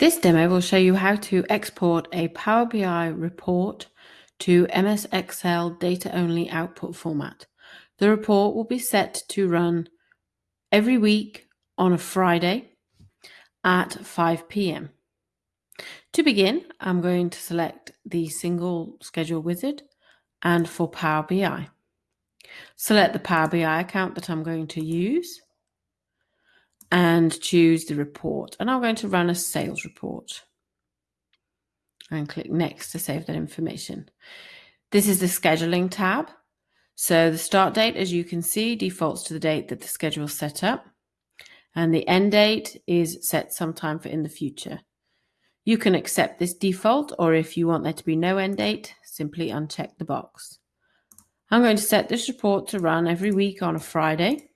This demo will show you how to export a Power BI report to MS Excel data-only output format. The report will be set to run every week on a Friday at 5 p.m. To begin, I'm going to select the single schedule wizard and for Power BI. Select the Power BI account that I'm going to use and choose the report. And I'm going to run a sales report and click next to save that information. This is the scheduling tab. So the start date, as you can see, defaults to the date that the schedule is set up. And the end date is set sometime for in the future. You can accept this default, or if you want there to be no end date, simply uncheck the box. I'm going to set this report to run every week on a Friday.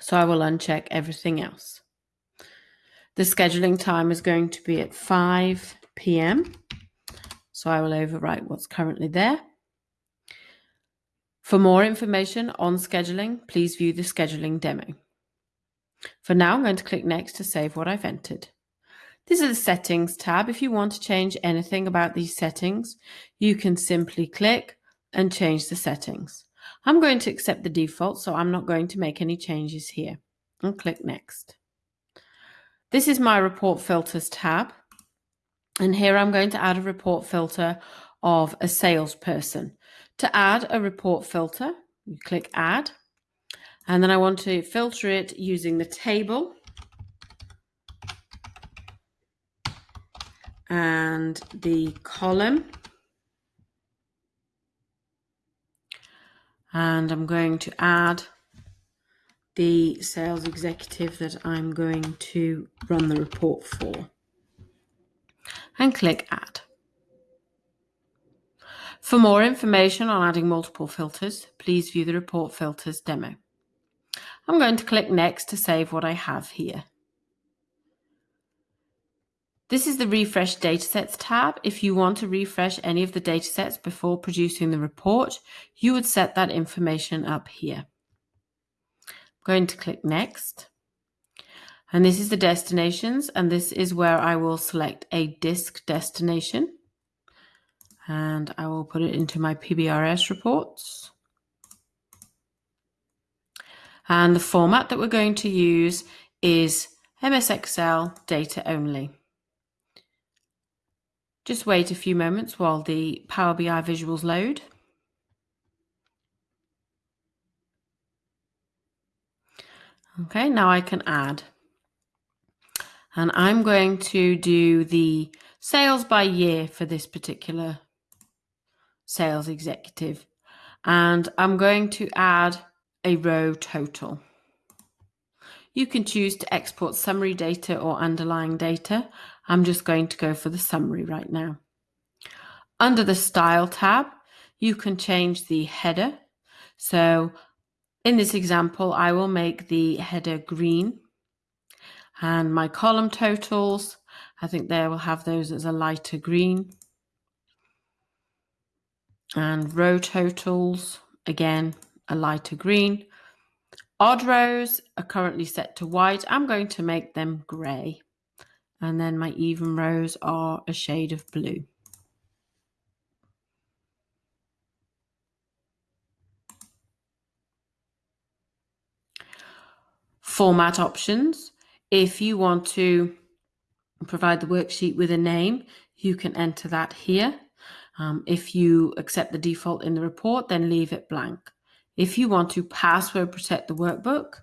So I will uncheck everything else. The scheduling time is going to be at 5 p.m. So I will overwrite what's currently there. For more information on scheduling, please view the scheduling demo. For now, I'm going to click next to save what I've entered. This is the settings tab. If you want to change anything about these settings, you can simply click and change the settings. I'm going to accept the default, so I'm not going to make any changes here. And click Next. This is my Report Filters tab. And here I'm going to add a report filter of a salesperson. To add a report filter, you click Add. And then I want to filter it using the table and the column and I'm going to add the sales executive that I'm going to run the report for and click add. For more information on adding multiple filters, please view the report filters demo. I'm going to click next to save what I have here. This is the Refresh Datasets tab. If you want to refresh any of the datasets before producing the report, you would set that information up here. I'm going to click Next. And this is the destinations, and this is where I will select a disk destination. And I will put it into my PBRS reports. And the format that we're going to use is MS Excel data only. Just wait a few moments while the Power BI visuals load. Okay, now I can add. And I'm going to do the sales by year for this particular sales executive. And I'm going to add a row total. You can choose to export summary data or underlying data. I'm just going to go for the summary right now. Under the Style tab, you can change the header. So in this example, I will make the header green. And my column totals, I think they will have those as a lighter green. And row totals, again, a lighter green. Odd rows are currently set to white. I'm going to make them grey and then my even rows are a shade of blue. Format options. If you want to provide the worksheet with a name, you can enter that here. Um, if you accept the default in the report, then leave it blank. If you want to password protect the workbook,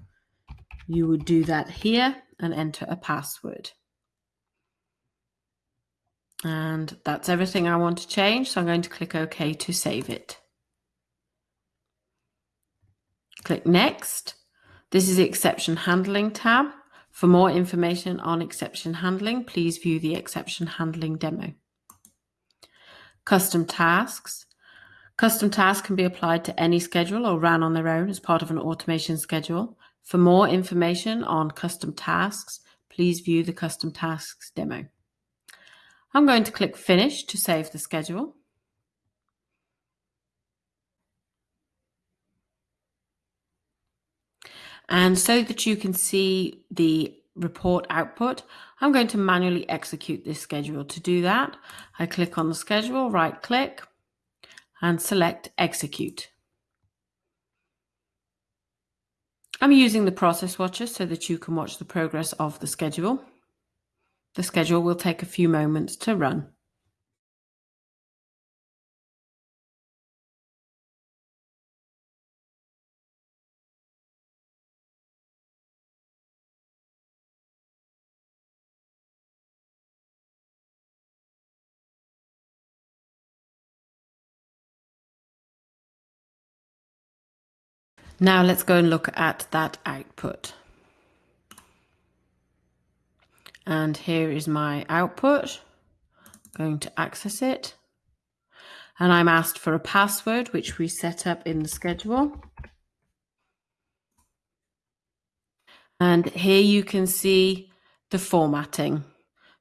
you would do that here and enter a password. And that's everything I want to change. So I'm going to click OK to save it. Click Next. This is the Exception Handling tab. For more information on exception handling, please view the exception handling demo. Custom tasks. Custom tasks can be applied to any schedule or ran on their own as part of an automation schedule. For more information on custom tasks, please view the custom tasks demo. I'm going to click finish to save the schedule. And so that you can see the report output, I'm going to manually execute this schedule. To do that, I click on the schedule, right click, and select execute. I'm using the process watcher so that you can watch the progress of the schedule. The schedule will take a few moments to run. Now let's go and look at that output. And here is my output. I'm going to access it. And I'm asked for a password, which we set up in the schedule. And here you can see the formatting.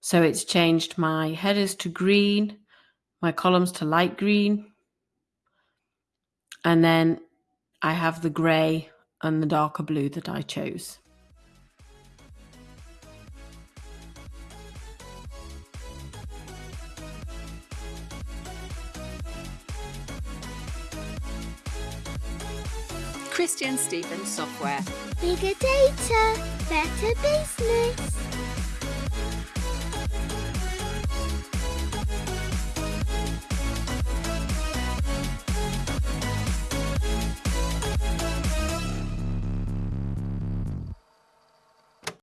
So it's changed my headers to green, my columns to light green. And then I have the grey and the darker blue that I chose. Christian Stevens Software. Bigger data, better business.